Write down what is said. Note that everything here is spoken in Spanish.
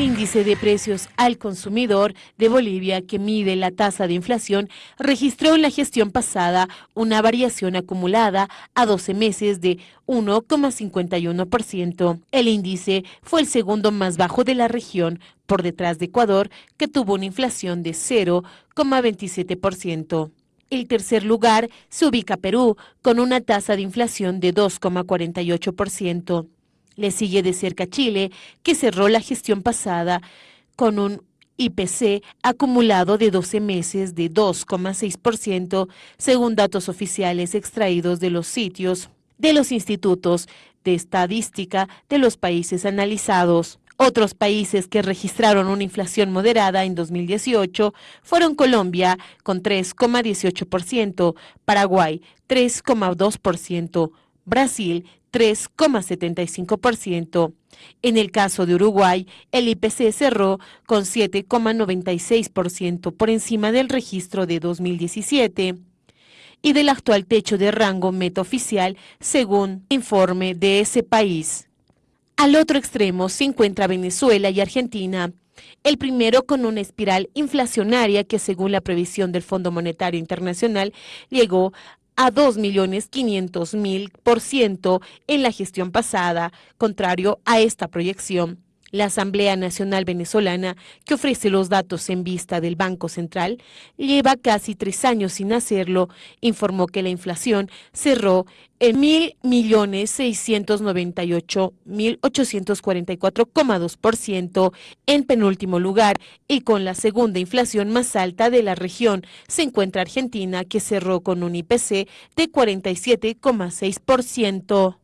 Índice de precios al consumidor de Bolivia, que mide la tasa de inflación, registró en la gestión pasada una variación acumulada a 12 meses de 1,51%. El índice fue el segundo más bajo de la región, por detrás de Ecuador, que tuvo una inflación de 0,27%. El tercer lugar se ubica Perú, con una tasa de inflación de 2,48%. Le sigue de cerca Chile, que cerró la gestión pasada con un IPC acumulado de 12 meses de 2,6%, según datos oficiales extraídos de los sitios de los institutos de estadística de los países analizados. Otros países que registraron una inflación moderada en 2018 fueron Colombia con 3,18%, Paraguay 3,2%, Brasil 3,75%. En el caso de Uruguay, el IPC cerró con 7,96% por encima del registro de 2017 y del actual techo de rango meta oficial según informe de ese país. Al otro extremo se encuentra Venezuela y Argentina, el primero con una espiral inflacionaria que según la previsión del Fondo Monetario Internacional llegó a 2.500.000 por ciento en la gestión pasada, contrario a esta proyección. La Asamblea Nacional Venezolana, que ofrece los datos en vista del Banco Central, lleva casi tres años sin hacerlo, informó que la inflación cerró en 1.698.844,2% en penúltimo lugar y con la segunda inflación más alta de la región se encuentra Argentina, que cerró con un IPC de 47,6%.